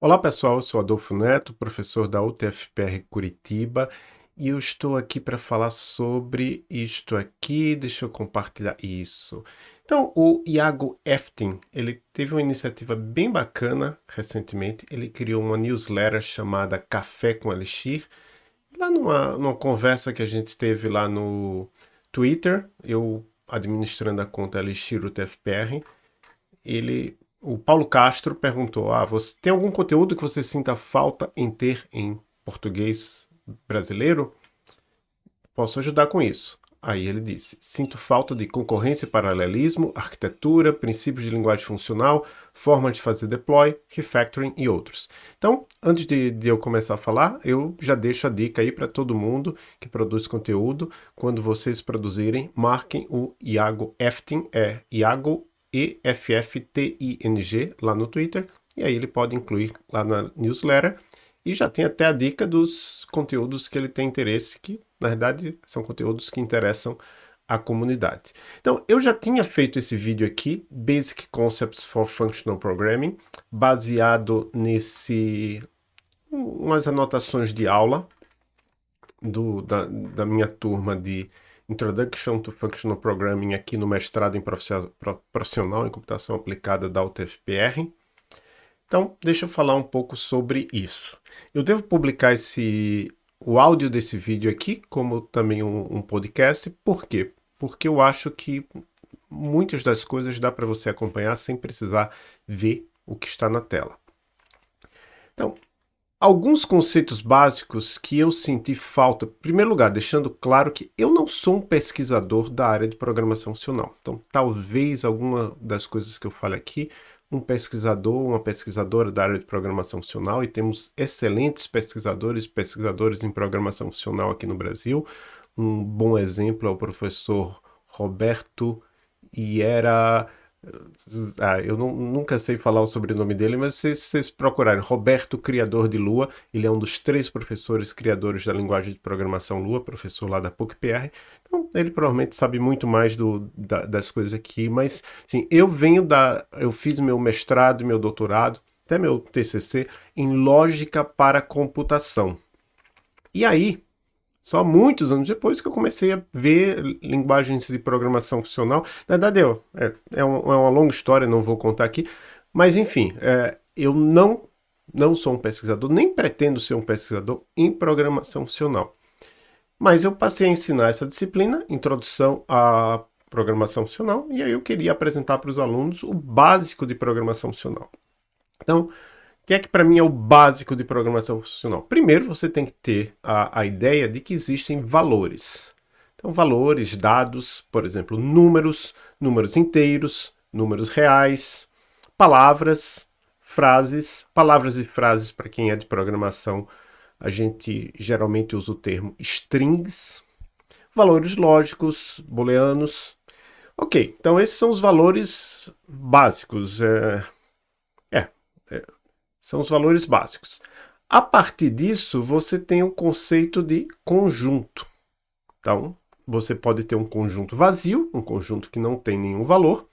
Olá pessoal, eu sou Adolfo Neto, professor da UTFPR Curitiba e eu estou aqui para falar sobre isto aqui, deixa eu compartilhar isso. Então, o Iago Eftin, ele teve uma iniciativa bem bacana recentemente, ele criou uma newsletter chamada Café com Elixir, lá numa, numa conversa que a gente teve lá no Twitter, eu administrando a conta Elixir UTFPR, ele o Paulo Castro perguntou, ah, você tem algum conteúdo que você sinta falta em ter em português brasileiro? Posso ajudar com isso. Aí ele disse, sinto falta de concorrência e paralelismo, arquitetura, princípios de linguagem funcional, forma de fazer deploy, refactoring e outros. Então, antes de, de eu começar a falar, eu já deixo a dica aí para todo mundo que produz conteúdo, quando vocês produzirem, marquem o Iago Efting, é Iago EFFTING lá no Twitter, e aí ele pode incluir lá na newsletter, e já tem até a dica dos conteúdos que ele tem interesse, que na verdade são conteúdos que interessam a comunidade. Então, eu já tinha feito esse vídeo aqui, Basic Concepts for Functional Programming, baseado nesse umas anotações de aula do, da, da minha turma de Introduction to Functional Programming aqui no mestrado em profissional em computação aplicada da UTFPR. Então, deixa eu falar um pouco sobre isso. Eu devo publicar esse, o áudio desse vídeo aqui, como também um, um podcast. Por quê? Porque eu acho que muitas das coisas dá para você acompanhar sem precisar ver o que está na tela. Então, Alguns conceitos básicos que eu senti falta, em primeiro lugar, deixando claro que eu não sou um pesquisador da área de programação funcional. Então, talvez alguma das coisas que eu fale aqui, um pesquisador, uma pesquisadora da área de programação funcional, e temos excelentes pesquisadores e pesquisadores em programação funcional aqui no Brasil. Um bom exemplo é o professor Roberto Iera ah, eu não, nunca sei falar o sobrenome dele, mas se vocês procurarem Roberto Criador de Lua, ele é um dos três professores criadores da linguagem de programação Lua, professor lá da PUC-PR, então ele provavelmente sabe muito mais do, da, das coisas aqui, mas sim, eu venho da... eu fiz meu mestrado e meu doutorado, até meu TCC, em lógica para computação. E aí, só muitos anos depois que eu comecei a ver linguagens de programação funcional. Na verdade, eu, é, é, é uma longa história, não vou contar aqui. Mas, enfim, é, eu não, não sou um pesquisador, nem pretendo ser um pesquisador em programação funcional. Mas eu passei a ensinar essa disciplina, Introdução à Programação Funcional, e aí eu queria apresentar para os alunos o básico de programação funcional. Então, que é que para mim é o básico de programação funcional? Primeiro, você tem que ter a, a ideia de que existem valores. Então, valores, dados, por exemplo, números, números inteiros, números reais, palavras, frases, palavras e frases para quem é de programação, a gente geralmente usa o termo strings, valores lógicos, booleanos. Ok, então esses são os valores básicos. É, são os valores básicos. A partir disso, você tem o conceito de conjunto. Então, você pode ter um conjunto vazio, um conjunto que não tem nenhum valor.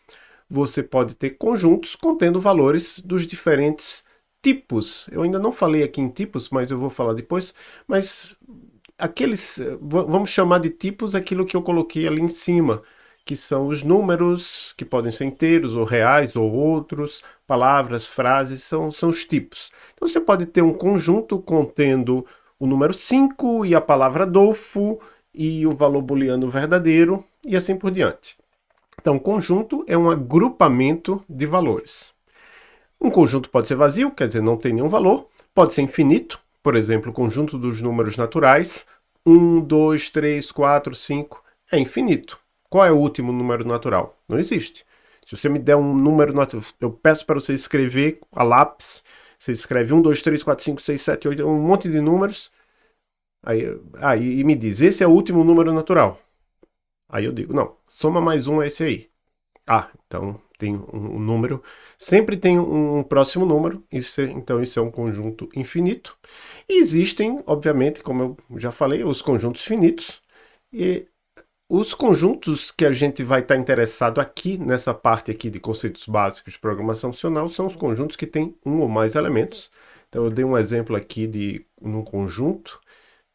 Você pode ter conjuntos contendo valores dos diferentes tipos. Eu ainda não falei aqui em tipos, mas eu vou falar depois. Mas aqueles, vamos chamar de tipos aquilo que eu coloquei ali em cima que são os números, que podem ser inteiros ou reais ou outros, palavras, frases, são, são os tipos. Então você pode ter um conjunto contendo o número 5 e a palavra Adolfo e o valor booleano verdadeiro e assim por diante. Então, conjunto é um agrupamento de valores. Um conjunto pode ser vazio, quer dizer, não tem nenhum valor, pode ser infinito, por exemplo, o conjunto dos números naturais, 1, 2, 3, 4, 5, é infinito. Qual é o último número natural? Não existe. Se você me der um número natural, eu peço para você escrever a lápis, você escreve 1, 2, 3, 4, 5, 6, 7, 8, um monte de números, aí, aí e me diz, esse é o último número natural. Aí eu digo, não, soma mais um é esse aí. Ah, então tem um, um número, sempre tem um, um próximo número, isso é, então isso é um conjunto infinito. E existem, obviamente, como eu já falei, os conjuntos finitos, e os conjuntos que a gente vai estar interessado aqui, nessa parte aqui de conceitos básicos de programação funcional, são os conjuntos que têm um ou mais elementos. Então eu dei um exemplo aqui de um conjunto,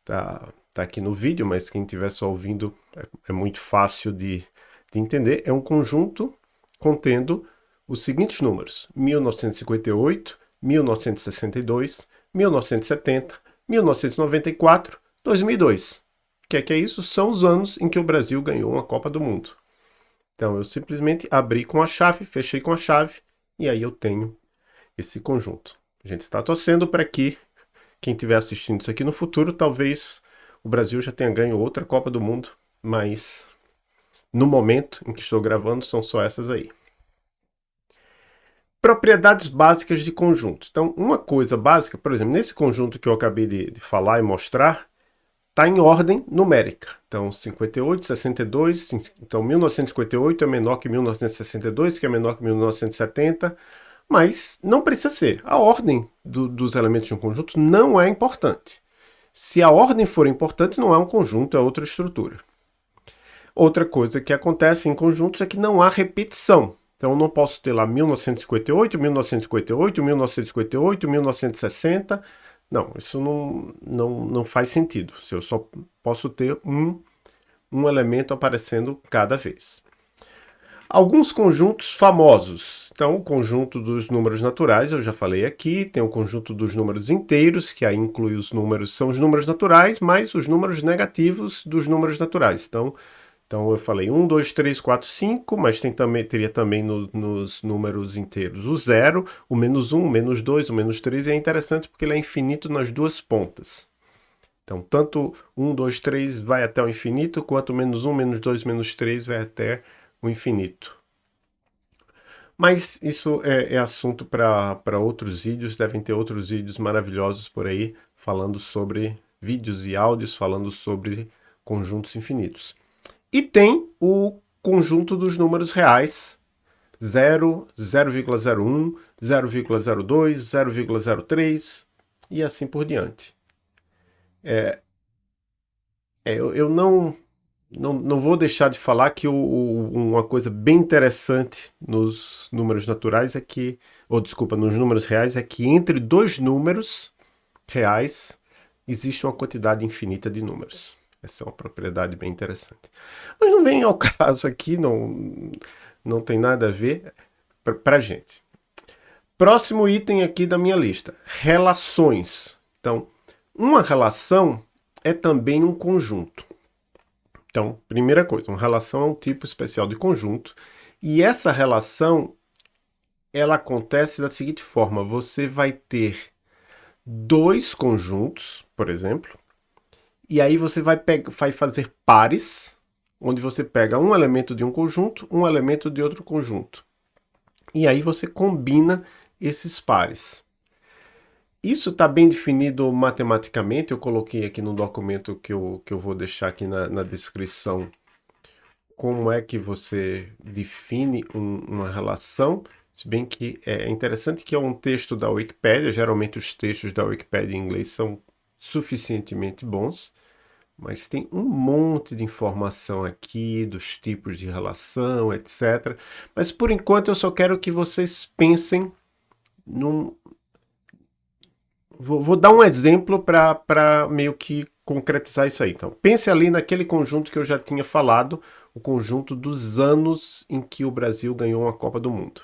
tá, tá aqui no vídeo, mas quem estiver só ouvindo é, é muito fácil de, de entender. É um conjunto contendo os seguintes números, 1958, 1962, 1970, 1994, 2002. Que é que é isso? São os anos em que o Brasil ganhou uma Copa do Mundo. Então eu simplesmente abri com a chave, fechei com a chave e aí eu tenho esse conjunto. A gente está torcendo para que quem estiver assistindo isso aqui no futuro, talvez o Brasil já tenha ganho outra Copa do Mundo, mas no momento em que estou gravando são só essas aí. Propriedades básicas de conjunto. Então, uma coisa básica, por exemplo, nesse conjunto que eu acabei de, de falar e mostrar, está em ordem numérica. Então, 58, 62, então 1958 é menor que 1962, que é menor que 1970, mas não precisa ser. A ordem do, dos elementos de um conjunto não é importante. Se a ordem for importante, não é um conjunto, é outra estrutura. Outra coisa que acontece em conjuntos é que não há repetição. Então eu não posso ter lá 1958, 1958, 1958, 1960. Não, isso não, não, não faz sentido. Eu só posso ter um, um elemento aparecendo cada vez. Alguns conjuntos famosos. Então, o conjunto dos números naturais, eu já falei aqui. Tem o conjunto dos números inteiros, que aí inclui os números, são os números naturais, mais os números negativos dos números naturais. Então, então eu falei 1, 2, 3, 4, 5, mas tem também, teria também no, nos números inteiros o 0, o menos 1, o menos 2, o menos 3, e é interessante porque ele é infinito nas duas pontas. Então, tanto 1, 2, 3 vai até o infinito, quanto menos 1, menos 2, menos 3 vai até o infinito. Mas isso é, é assunto para outros vídeos, devem ter outros vídeos maravilhosos por aí, falando sobre vídeos e áudios, falando sobre conjuntos infinitos. E tem o conjunto dos números reais, 0, 0,01, 0,02, 0,03 e assim por diante. É, é, eu, eu não não, não vou deixar de falar que o, o, uma coisa bem interessante nos números naturais é que, ou desculpa, nos números reais, é que entre dois números reais existe uma quantidade infinita de números. Essa é uma propriedade bem interessante. Mas não vem ao caso aqui, não, não tem nada a ver para a gente. Próximo item aqui da minha lista, relações. Então, uma relação é também um conjunto. Então, primeira coisa, uma relação é um tipo especial de conjunto, e essa relação, ela acontece da seguinte forma, você vai ter dois conjuntos, por exemplo, e aí você vai, vai fazer pares, onde você pega um elemento de um conjunto, um elemento de outro conjunto. E aí você combina esses pares. Isso está bem definido matematicamente, eu coloquei aqui no documento que eu, que eu vou deixar aqui na, na descrição como é que você define um, uma relação, se bem que é interessante que é um texto da Wikipédia, geralmente os textos da Wikipédia em inglês são suficientemente bons, mas tem um monte de informação aqui dos tipos de relação, etc. Mas por enquanto eu só quero que vocês pensem num, Vou, vou dar um exemplo para meio que concretizar isso aí. Então, pense ali naquele conjunto que eu já tinha falado, o conjunto dos anos em que o Brasil ganhou uma Copa do Mundo.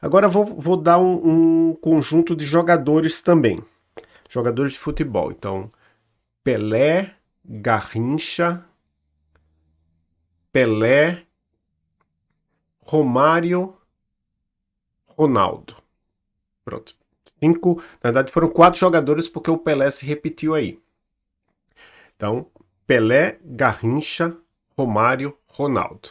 Agora vou, vou dar um, um conjunto de jogadores também. Jogadores de futebol. Então, Pelé, Garrincha, Pelé, Romário, Ronaldo. Pronto cinco, na verdade foram quatro jogadores porque o Pelé se repetiu aí. Então, Pelé, Garrincha, Romário, Ronaldo.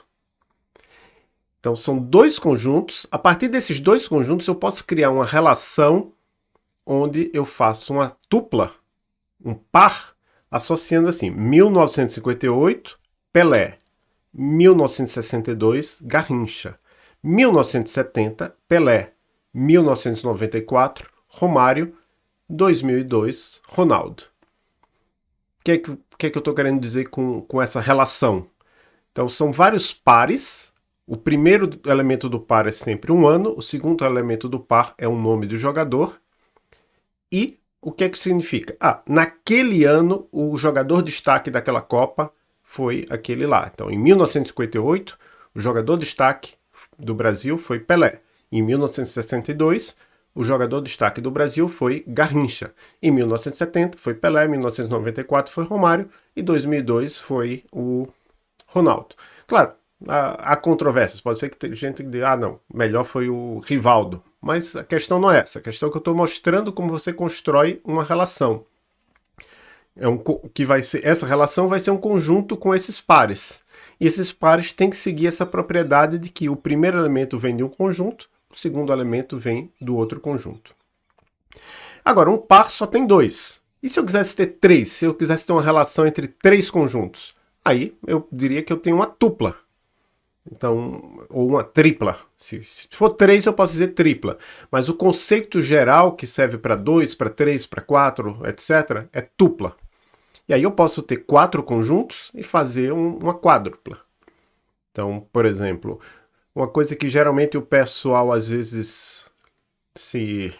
Então são dois conjuntos. A partir desses dois conjuntos eu posso criar uma relação onde eu faço uma dupla, um par, associando assim 1958, Pelé, 1962, Garrincha, 1970, Pelé, 1994, Romário, 2002, Ronaldo. O que, é que, que, é que eu estou querendo dizer com, com essa relação? Então, são vários pares. O primeiro elemento do par é sempre um ano, o segundo elemento do par é o nome do jogador. E o que é que significa? Ah, naquele ano o jogador destaque daquela Copa foi aquele lá. Então, em 1958, o jogador destaque do Brasil foi Pelé. Em 1962, o jogador destaque do Brasil foi Garrincha. Em 1970 foi Pelé, em 1994 foi Romário e 2002 foi o Ronaldo. Claro, há, há controvérsias. Pode ser que tem gente que diga, ah não, melhor foi o Rivaldo. Mas a questão não é essa. A questão é que eu estou mostrando como você constrói uma relação. É um, que vai ser, essa relação vai ser um conjunto com esses pares. E esses pares têm que seguir essa propriedade de que o primeiro elemento vem de um conjunto, o segundo elemento vem do outro conjunto. Agora, um par só tem dois. E se eu quisesse ter três? Se eu quisesse ter uma relação entre três conjuntos? Aí eu diria que eu tenho uma tupla. Então, ou uma tripla. Se, se, for três, eu posso dizer tripla. Mas o conceito geral que serve para dois, para três, para quatro, etc., é tupla. E aí eu posso ter quatro conjuntos e fazer um, uma quádrupla. Então, por exemplo, uma coisa que geralmente o pessoal às vezes se...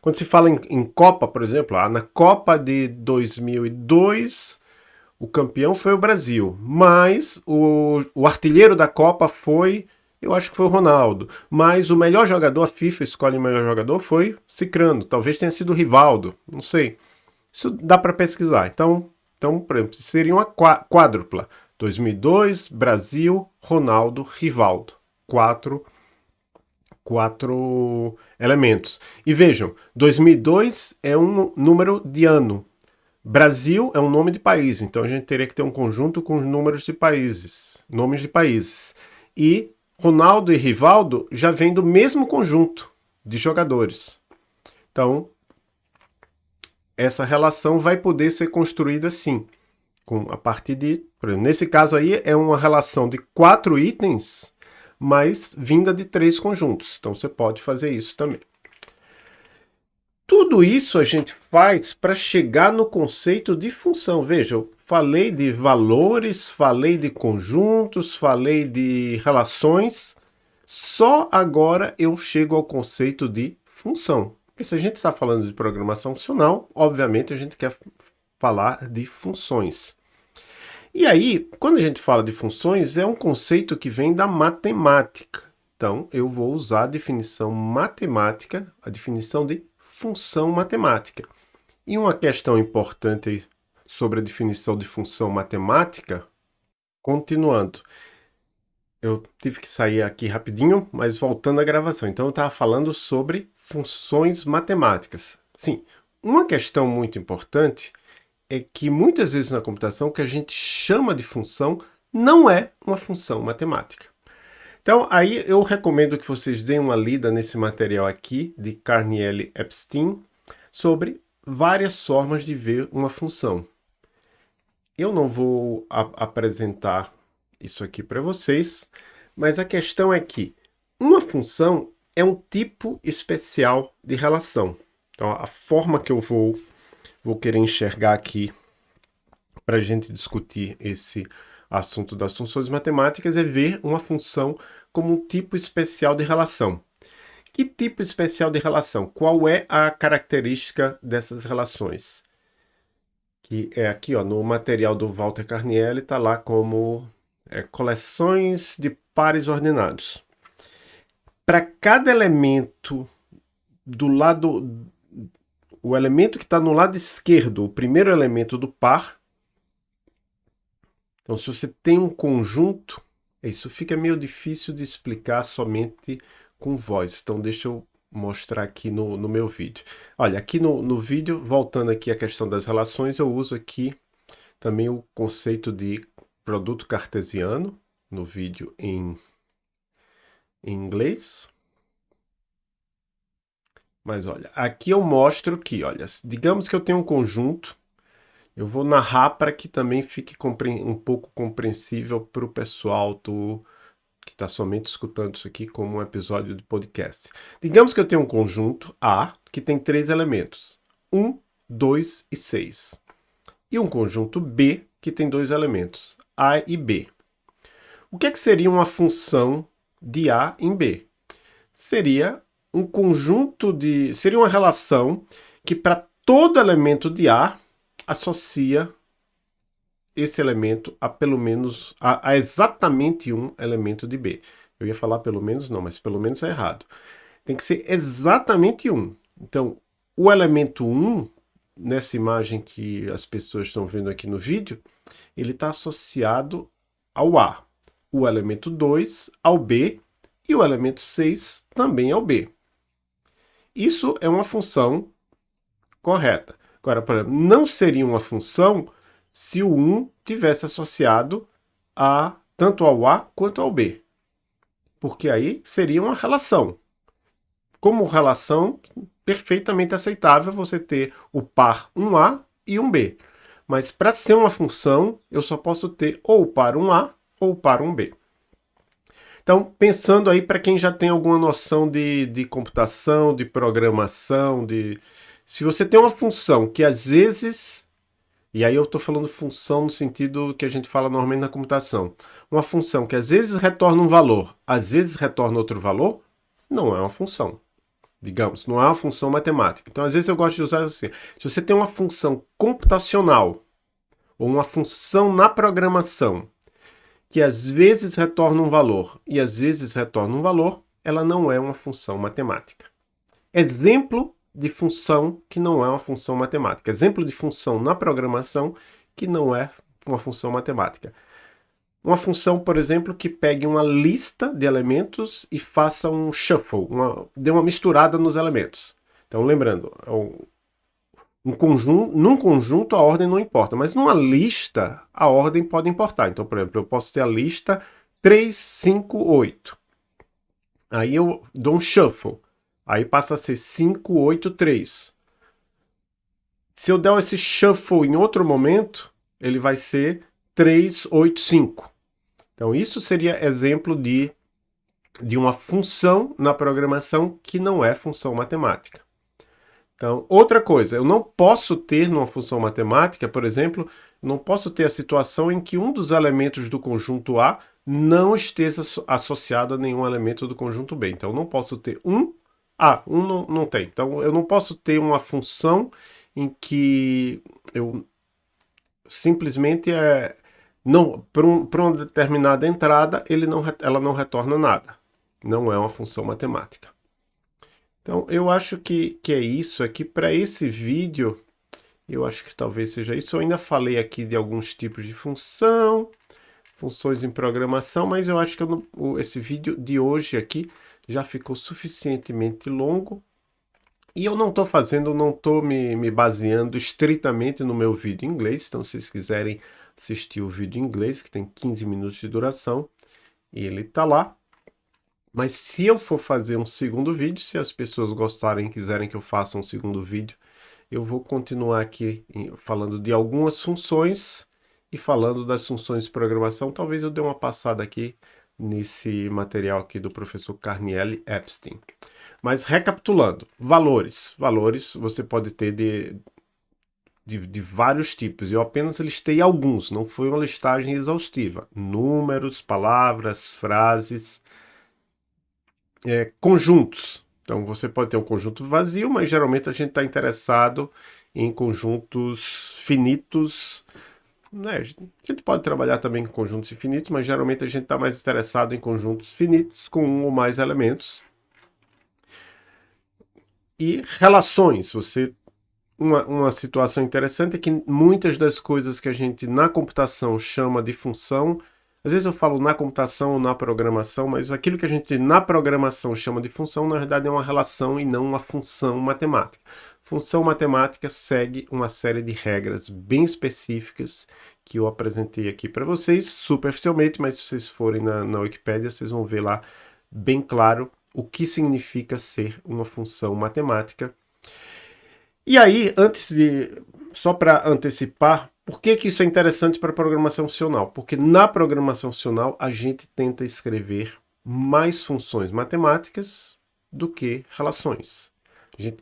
Quando se fala em, em Copa, por exemplo, ah, na Copa de 2002 o campeão foi o Brasil, mas o, o artilheiro da Copa foi, eu acho que foi o Ronaldo, mas o melhor jogador, a FIFA escolhe o melhor jogador, foi Cicrano, talvez tenha sido o Rivaldo, não sei. Isso dá para pesquisar. Então, então, por exemplo, seria uma quádrupla. 2002, Brasil, Ronaldo, Rivaldo. Quatro, quatro elementos. E vejam, 2002 é um número de ano, Brasil é um nome de país, então a gente teria que ter um conjunto com os números de países, nomes de países. E Ronaldo e Rivaldo já vêm do mesmo conjunto de jogadores. Então, essa relação vai poder ser construída assim, com, a partir de... Exemplo, nesse caso aí é uma relação de quatro itens, mas vinda de três conjuntos. Então você pode fazer isso também. Tudo isso a gente faz para chegar no conceito de função. Veja, eu falei de valores, falei de conjuntos, falei de relações. Só agora eu chego ao conceito de função. Porque se a gente está falando de programação funcional, obviamente a gente quer falar de funções. E aí, quando a gente fala de funções, é um conceito que vem da matemática. Então, eu vou usar a definição matemática, a definição de função matemática. E uma questão importante sobre a definição de função matemática, continuando. Eu tive que sair aqui rapidinho, mas voltando à gravação. Então eu estava falando sobre funções matemáticas. Sim, uma questão muito importante é que muitas vezes na computação o que a gente chama de função não é uma função matemática. Então, aí eu recomendo que vocês deem uma lida nesse material aqui, de Carnielli Epstein, sobre várias formas de ver uma função. Eu não vou apresentar isso aqui para vocês, mas a questão é que uma função é um tipo especial de relação. Então, a forma que eu vou, vou querer enxergar aqui para a gente discutir esse assunto das funções matemáticas é ver uma função como um tipo especial de relação. Que tipo especial de relação? Qual é a característica dessas relações? Que é aqui ó, no material do Walter Carnielli, está lá como é, coleções de pares ordenados. Para cada elemento do lado, o elemento que está no lado esquerdo, o primeiro elemento do par, então, se você tem um conjunto, isso fica meio difícil de explicar somente com voz. Então, deixa eu mostrar aqui no, no meu vídeo. Olha, aqui no, no vídeo, voltando aqui à questão das relações, eu uso aqui também o conceito de produto cartesiano, no vídeo em, em inglês. Mas olha, aqui eu mostro que, olha, digamos que eu tenho um conjunto eu vou narrar para que também fique um pouco compreensível para o pessoal do, que está somente escutando isso aqui como um episódio de podcast. Digamos que eu tenho um conjunto A que tem três elementos, 1, 2 e 6. E um conjunto B que tem dois elementos, A e B. O que, é que seria uma função de A em B? Seria um conjunto de... seria uma relação que para todo elemento de A associa esse elemento a pelo menos, a, a, exatamente um elemento de B. Eu ia falar pelo menos não, mas pelo menos é errado. Tem que ser exatamente um. Então, o elemento 1, nessa imagem que as pessoas estão vendo aqui no vídeo, ele está associado ao A. O elemento 2 ao B e o elemento 6 também ao B. Isso é uma função correta. Agora, por exemplo, não seria uma função se o 1 tivesse associado a tanto ao A quanto ao B. Porque aí seria uma relação. Como relação perfeitamente aceitável você ter o par 1A e 1B. Mas para ser uma função, eu só posso ter ou par 1A ou par 1B. Então, pensando aí para quem já tem alguma noção de, de computação, de programação, de... se você tem uma função que às vezes e aí eu estou falando função no sentido que a gente fala normalmente na computação. Uma função que às vezes retorna um valor, às vezes retorna outro valor, não é uma função. Digamos, não é uma função matemática. Então, às vezes eu gosto de usar assim. Se você tem uma função computacional, ou uma função na programação, que às vezes retorna um valor e às vezes retorna um valor, ela não é uma função matemática. Exemplo de função que não é uma função matemática. Exemplo de função na programação que não é uma função matemática. Uma função, por exemplo, que pegue uma lista de elementos e faça um shuffle, uma, dê uma misturada nos elementos. Então, lembrando, é um conjunto, num conjunto a ordem não importa, mas numa lista a ordem pode importar. Então, por exemplo, eu posso ter a lista 3, 5, 8. Aí eu dou um shuffle. Aí passa a ser 5, 8, 3. Se eu der esse shuffle em outro momento, ele vai ser 3, 8, 5. Então isso seria exemplo de, de uma função na programação que não é função matemática. Então, outra coisa, eu não posso ter numa função matemática, por exemplo, não posso ter a situação em que um dos elementos do conjunto A não esteja associado a nenhum elemento do conjunto B. Então, eu não posso ter um ah, um não, não tem. Então eu não posso ter uma função em que eu simplesmente é não para um, uma determinada entrada ele não, ela não retorna nada. Não é uma função matemática. Então eu acho que, que é isso aqui. Para esse vídeo, eu acho que talvez seja isso. Eu ainda falei aqui de alguns tipos de função, funções em programação, mas eu acho que eu não, esse vídeo de hoje aqui já ficou suficientemente longo e eu não estou fazendo, não estou me, me baseando estritamente no meu vídeo em inglês, então se vocês quiserem assistir o vídeo em inglês, que tem 15 minutos de duração, ele está lá. Mas se eu for fazer um segundo vídeo, se as pessoas gostarem e quiserem que eu faça um segundo vídeo, eu vou continuar aqui falando de algumas funções e falando das funções de programação. Talvez eu dê uma passada aqui nesse material aqui do professor Carnielli Epstein. Mas recapitulando, valores. Valores você pode ter de, de, de, vários tipos. Eu apenas listei alguns, não foi uma listagem exaustiva. Números, palavras, frases, é, conjuntos. Então você pode ter um conjunto vazio, mas geralmente a gente está interessado em conjuntos finitos, né, a gente pode trabalhar também com conjuntos infinitos, mas geralmente a gente está mais interessado em conjuntos finitos com um ou mais elementos. E relações, você uma, uma situação interessante é que muitas das coisas que a gente na computação chama de função, às vezes eu falo na computação ou na programação, mas aquilo que a gente na programação chama de função, na verdade é uma relação e não uma função matemática. Função matemática segue uma série de regras bem específicas que eu apresentei aqui para vocês, superficialmente, mas se vocês forem na, na Wikipédia, vocês vão ver lá bem claro o que significa ser uma função matemática. E aí, antes de... só para antecipar, por que, que isso é interessante para a programação funcional? Porque na programação funcional a gente tenta escrever mais funções matemáticas do que relações. A gente,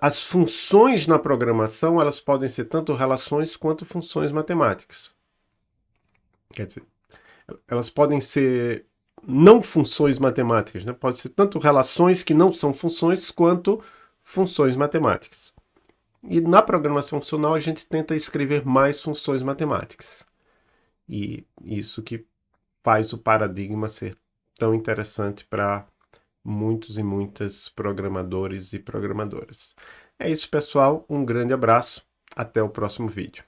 as funções na programação, elas podem ser tanto relações quanto funções matemáticas. Quer dizer, elas podem ser não funções matemáticas, né? pode ser tanto relações que não são funções, quanto funções matemáticas. E na programação funcional a gente tenta escrever mais funções matemáticas. E isso que faz o paradigma ser tão interessante para muitos e muitas programadores e programadoras. É isso, pessoal. Um grande abraço. Até o próximo vídeo.